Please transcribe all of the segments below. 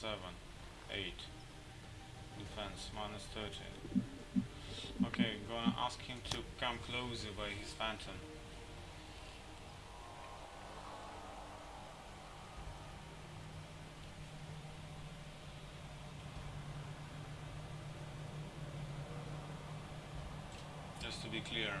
seven, eight. Defense minus thirty. Okay, gonna ask him to come closer by his phantom. Just to be clear.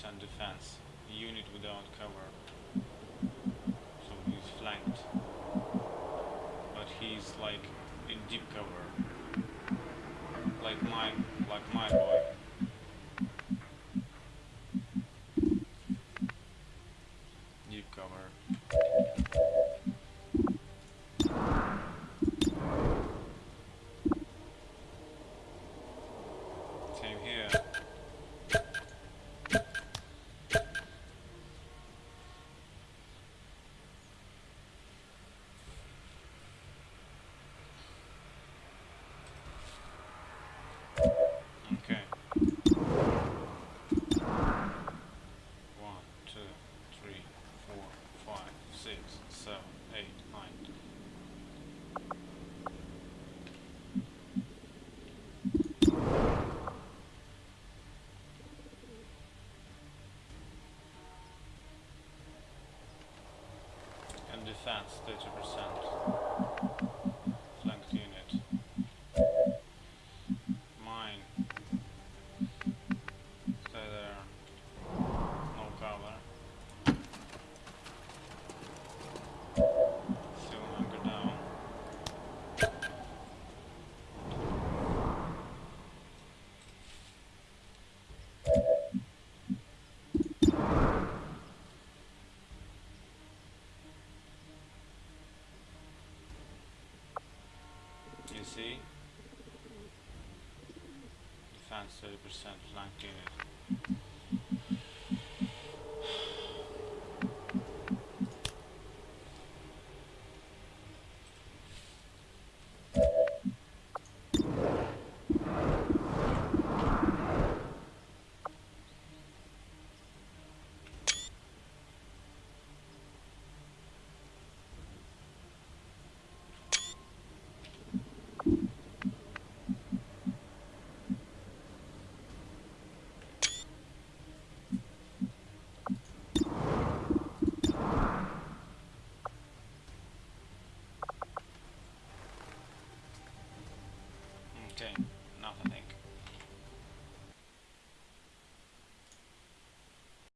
Percent defense. Unit without cover. So he's flanked. But he's like in deep cover. Like my like my boy. six, seven, eight, nine. And defense, 30%. You see? Defense 30% flanked unit.